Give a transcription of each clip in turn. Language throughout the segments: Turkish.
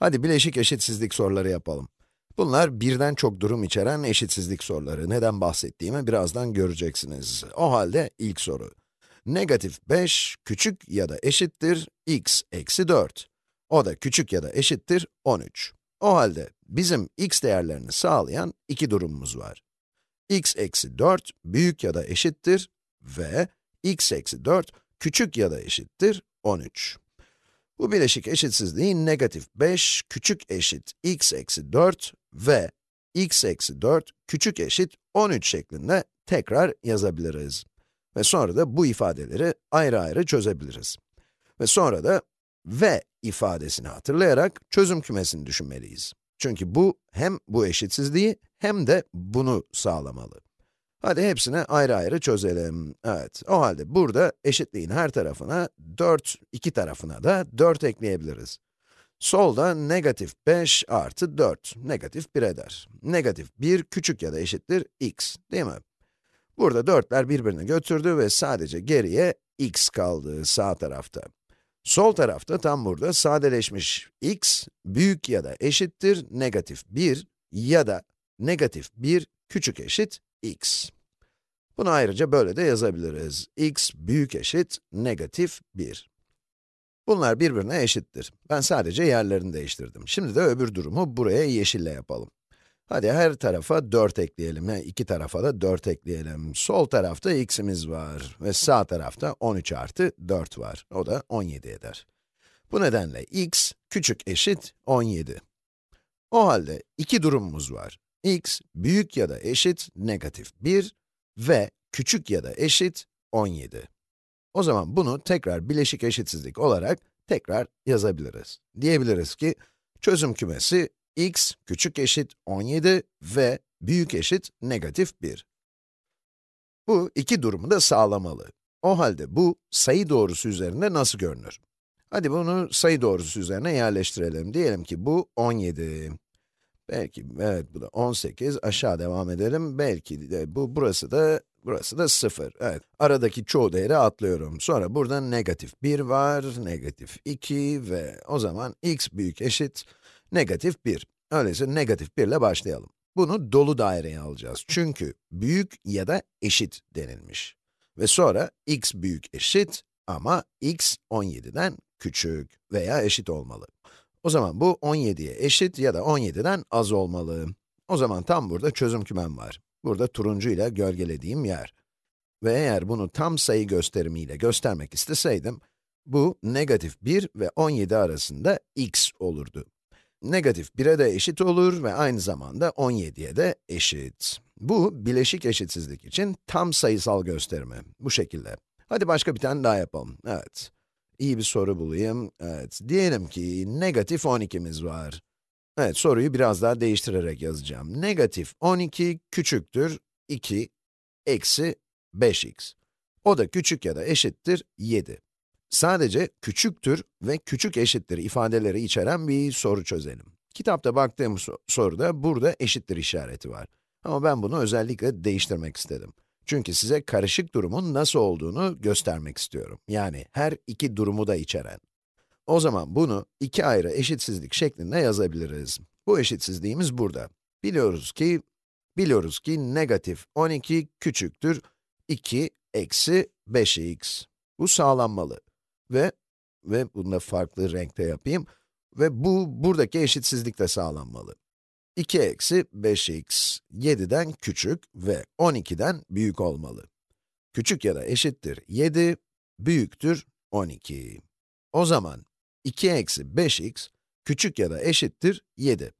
Hadi bileşik eşitsizlik soruları yapalım. Bunlar birden çok durum içeren eşitsizlik soruları. Neden bahsettiğimi birazdan göreceksiniz. O halde ilk soru. Negatif 5 küçük ya da eşittir x eksi 4. O da küçük ya da eşittir 13. O halde bizim x değerlerini sağlayan iki durumumuz var. x eksi 4 büyük ya da eşittir ve x eksi 4 küçük ya da eşittir 13. Bu bileşik eşitsizliği negatif 5 küçük eşit x eksi 4 ve x eksi 4 küçük eşit 13 şeklinde tekrar yazabiliriz. Ve sonra da bu ifadeleri ayrı ayrı çözebiliriz. Ve sonra da ve ifadesini hatırlayarak çözüm kümesini düşünmeliyiz. Çünkü bu hem bu eşitsizliği hem de bunu sağlamalı. Hadi hepsini ayrı ayrı çözelim. Evet, o halde burada eşitliğin her tarafına 4, iki tarafına da 4 ekleyebiliriz. Solda negatif 5 artı 4, negatif 1 eder. Negatif 1 küçük ya da eşittir x, değil mi? Burada 4'ler birbirini götürdü ve sadece geriye x kaldı sağ tarafta. Sol tarafta tam burada sadeleşmiş x, büyük ya da eşittir negatif 1 ya da negatif 1 küçük eşit x. Bunu ayrıca böyle de yazabiliriz. x büyük eşit negatif 1. Bunlar birbirine eşittir. Ben sadece yerlerini değiştirdim. Şimdi de öbür durumu buraya yeşille yapalım. Hadi her tarafa 4 ekleyelim. Yani iki tarafa da 4 ekleyelim. Sol tarafta x'imiz var ve sağ tarafta 13 artı 4 var. O da 17 eder. Bu nedenle x küçük eşit 17. O halde iki durumumuz var. X büyük ya da eşit negatif 1 ve küçük ya da eşit 17. O zaman bunu tekrar bileşik eşitsizlik olarak tekrar yazabiliriz. Diyebiliriz ki, çözüm kümesi x küçük eşit 17 ve büyük eşit negatif 1. Bu iki durumu da sağlamalı. O halde bu sayı doğrusu üzerinde nasıl görünür? Hadi bunu sayı doğrusu üzerine yerleştirelim. Diyelim ki bu 17. Belki, evet bu da 18. Aşağı devam edelim. Belki de bu, burası da, burası da 0. Evet, aradaki çoğu değeri atlıyorum. Sonra burada negatif 1 var, negatif 2 ve o zaman x büyük eşit negatif 1. Öyleyse negatif 1 ile başlayalım. Bunu dolu daireye alacağız. Çünkü büyük ya da eşit denilmiş. Ve sonra x büyük eşit ama x 17'den küçük veya eşit olmalı. O zaman bu 17'ye eşit ya da 17'den az olmalı. O zaman tam burada çözüm kümem var. Burada turuncu ile gölgelediğim yer. Ve eğer bunu tam sayı gösterimiyle göstermek isteseydim, bu negatif 1 ve 17 arasında x olurdu. Negatif 1'e de eşit olur ve aynı zamanda 17'ye de eşit. Bu, bileşik eşitsizlik için tam sayısal gösterimi. Bu şekilde. Hadi başka bir tane daha yapalım. Evet. İyi bir soru bulayım. Evet, diyelim ki negatif 12'miz var. Evet, soruyu biraz daha değiştirerek yazacağım. Negatif 12 küçüktür 2 eksi 5x. O da küçük ya da eşittir 7. Sadece küçüktür ve küçük eşittir ifadeleri içeren bir soru çözelim. Kitapta baktığım soruda burada eşittir işareti var. Ama ben bunu özellikle değiştirmek istedim. Çünkü size karışık durumun nasıl olduğunu göstermek istiyorum. Yani her iki durumu da içeren. O zaman bunu iki ayrı eşitsizlik şeklinde yazabiliriz. Bu eşitsizliğimiz burada. Biliyoruz ki, biliyoruz ki negatif 12 küçüktür 2 eksi 5x. Bu sağlanmalı. Ve, ve bunu da farklı renkte yapayım. Ve bu, buradaki eşitsizlik de sağlanmalı. 2 eksi 5x 7'den küçük ve 12'den büyük olmalı. Küçük ya da eşittir 7, büyüktür 12. O zaman 2 eksi 5x küçük ya da eşittir 7.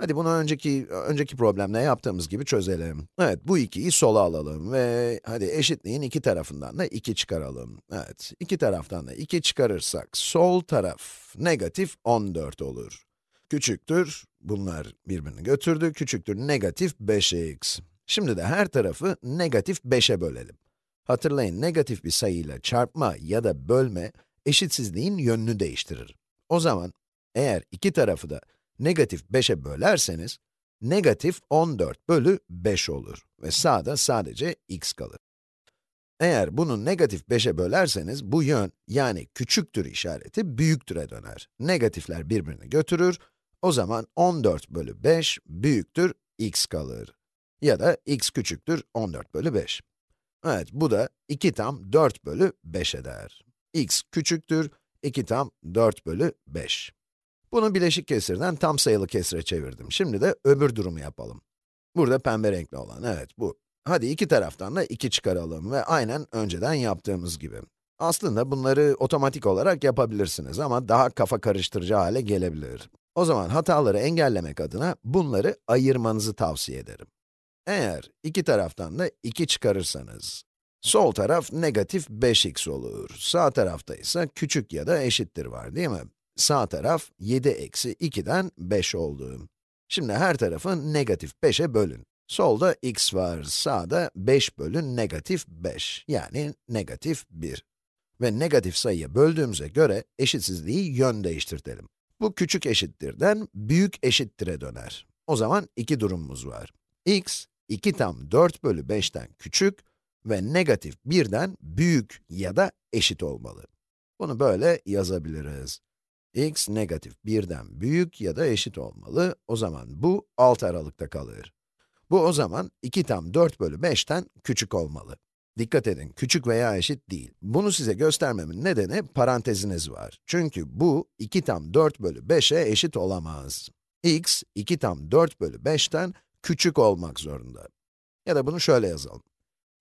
Hadi bunu önceki, önceki problemle yaptığımız gibi çözelim. Evet, bu 2'yi sola alalım ve hadi eşitliğin iki tarafından da 2 çıkaralım. Evet, iki taraftan da 2 çıkarırsak sol taraf negatif 14 olur. Küçüktür, bunlar birbirini götürdü, küçüktür negatif 5x. Şimdi de her tarafı negatif 5'e bölelim. Hatırlayın, negatif bir sayıyla çarpma ya da bölme, eşitsizliğin yönünü değiştirir. O zaman, eğer iki tarafı da negatif 5'e bölerseniz, negatif 14 bölü 5 olur ve sağda sadece x kalır. Eğer bunu negatif 5'e bölerseniz, bu yön, yani küçüktür işareti büyüktüre döner. Negatifler birbirini götürür O zaman 14 bölü 5 büyüktür x kalır. Ya da x küçüktür 14 bölü 5. Evet, bu da 2 tam 4 bölü 5 eder. x küçüktür 2 tam 4 bölü 5. Bunu bileşik kesirden tam sayılı kesire çevirdim. Şimdi de öbür durumu yapalım. Burada pembe renkli olan, evet bu. Hadi iki taraftan da 2 çıkaralım ve aynen önceden yaptığımız gibi. Aslında bunları otomatik olarak yapabilirsiniz ama daha kafa karıştırıcı hale gelebilir. O zaman hataları engellemek adına bunları ayırmanızı tavsiye ederim. Eğer iki taraftan da 2 çıkarırsanız, sol taraf negatif 5x olur, sağ tarafta ise küçük ya da eşittir var değil mi? Sağ taraf 7 eksi 2'den 5 oldu. Şimdi her tarafı negatif 5'e bölün. Solda x var, sağda 5 bölü negatif 5, yani negatif 1. Ve negatif sayıya böldüğümüze göre eşitsizliği yön değiştirtelim. Bu küçük eşittirden büyük eşittire döner. O zaman iki durumumuz var. x, 2 tam 4 bölü 5'ten küçük ve negatif 1'den büyük ya da eşit olmalı. Bunu böyle yazabiliriz. x negatif 1'den büyük ya da eşit olmalı. O zaman bu alt aralıkta kalır. Bu o zaman 2 tam 4 bölü 5'ten küçük olmalı. Dikkat edin, küçük veya eşit değil. Bunu size göstermemin nedeni paranteziniz var. Çünkü bu 2 tam 4 bölü 5'e eşit olamaz. x, 2 tam 4 bölü 5'ten küçük olmak zorunda. Ya da bunu şöyle yazalım.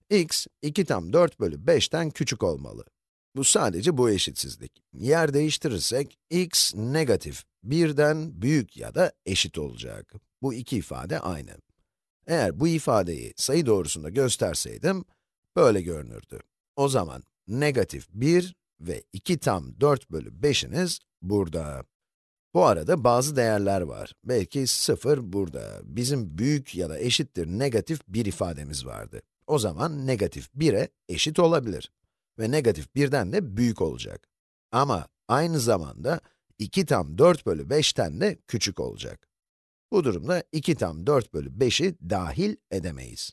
x, 2 tam 4 bölü 5'ten küçük olmalı. Bu sadece bu eşitsizlik. Yer değiştirirsek, x negatif 1'den büyük ya da eşit olacak. Bu iki ifade aynı. Eğer bu ifadeyi sayı doğrusunda gösterseydim, böyle görünürdü. O zaman negatif 1 ve 2 tam 4 bölü 5'iniz burada. Bu arada bazı değerler var. Belki 0 burada. Bizim büyük ya da eşittir negatif 1 ifademiz vardı. O zaman negatif 1'e eşit olabilir. Ve negatif 1'den de büyük olacak. Ama aynı zamanda 2 tam 4 bölü 5'ten de küçük olacak. Bu durumda 2 tam 4 bölü 5'i dahil edemeyiz.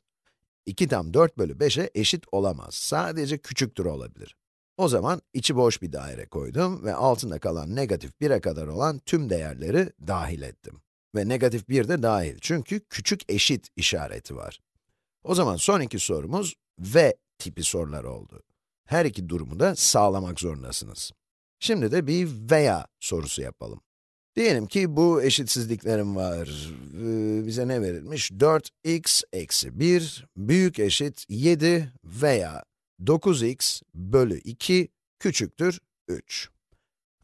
2 tam 4 bölü 5'e eşit olamaz. Sadece küçüktür olabilir. O zaman içi boş bir daire koydum ve altında kalan negatif 1'e kadar olan tüm değerleri dahil ettim. Ve negatif 1 de dahil çünkü küçük eşit işareti var. O zaman son iki sorumuz ve tipi sorular oldu. Her iki durumu da sağlamak zorundasınız. Şimdi de bir veya sorusu yapalım. Diyelim ki bu eşitsizliklerim var. Ee, bize ne verilmiş? 4x eksi 1 büyük eşit 7 veya 9x bölü 2 küçüktür 3.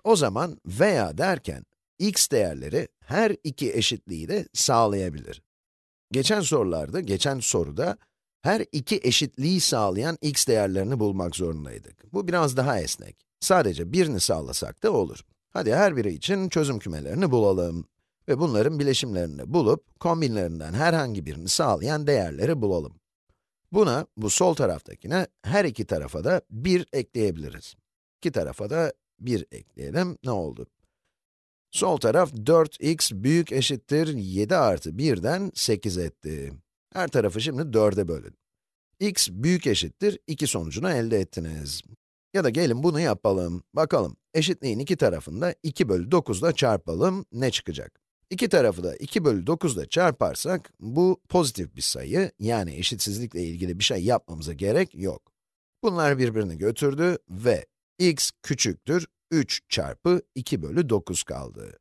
O zaman veya derken, x değerleri her iki eşitliği de sağlayabilir. Geçen sorularda, geçen soruda her iki eşitliği sağlayan x değerlerini bulmak zorundaydık. Bu biraz daha esnek. Sadece birini sağlasak da olur. Hadi her biri için çözüm kümelerini bulalım. Ve bunların bileşimlerini bulup, kombinlerinden herhangi birini sağlayan değerleri bulalım. Buna, bu sol taraftakine, her iki tarafa da 1 ekleyebiliriz. İki tarafa da 1 ekleyelim, ne oldu? Sol taraf 4x büyük eşittir 7 artı 1'den 8 etti. Her tarafı şimdi 4'e bölün. x büyük eşittir 2 sonucunu elde ettiniz. Ya da gelin bunu yapalım. Bakalım, eşitliğin iki tarafını da 2 bölü 9 ile çarpalım, ne çıkacak? İki tarafı da 2 bölü 9 ile çarparsak, bu pozitif bir sayı, yani eşitsizlikle ilgili bir şey yapmamıza gerek yok. Bunlar birbirini götürdü ve x küçüktür 3 çarpı 2 bölü 9 kaldı.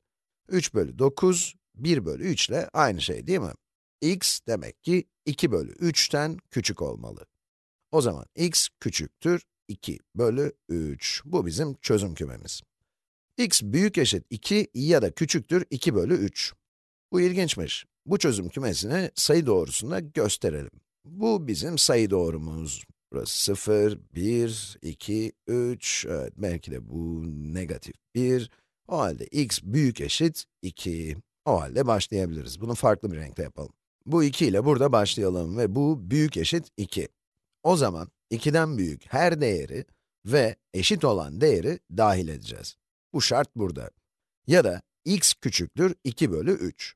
3 bölü 9, 1 bölü 3 ile aynı şey değil mi? x demek ki 2 bölü 3'ten küçük olmalı. O zaman x küçüktür 2 bölü 3. Bu bizim çözüm kümemiz. x büyük eşit 2 ya da küçüktür 2 bölü 3. Bu ilginçmiş. Bu çözüm kümesini sayı doğrusunda gösterelim. Bu bizim sayı doğrumuz. Burası 0, 1, 2, 3, evet belki de bu negatif 1. O halde x büyük eşit 2. O halde başlayabiliriz. Bunu farklı bir renkte yapalım. Bu 2 ile burada başlayalım ve bu büyük eşit 2. O zaman 2'den büyük her değeri ve eşit olan değeri dahil edeceğiz. Bu şart burada. Ya da x küçüktür 2 bölü 3.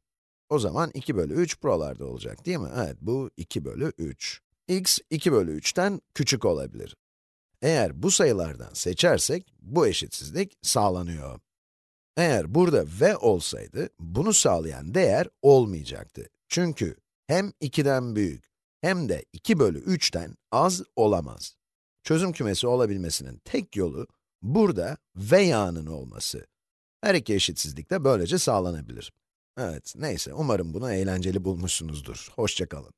O zaman 2 bölü 3 buralarda olacak değil mi? Evet, bu 2 bölü 3. x 2 bölü 3'ten küçük olabilir. Eğer bu sayılardan seçersek, bu eşitsizlik sağlanıyor. Eğer burada v olsaydı, bunu sağlayan değer olmayacaktı. Çünkü hem 2'den büyük hem de 2 bölü 3'ten az olamaz. Çözüm kümesi olabilmesinin tek yolu, burada v yağının olması. Her iki eşitsizlik de böylece sağlanabilir. Evet, neyse, umarım bunu eğlenceli bulmuşsunuzdur. Hoşça kalın.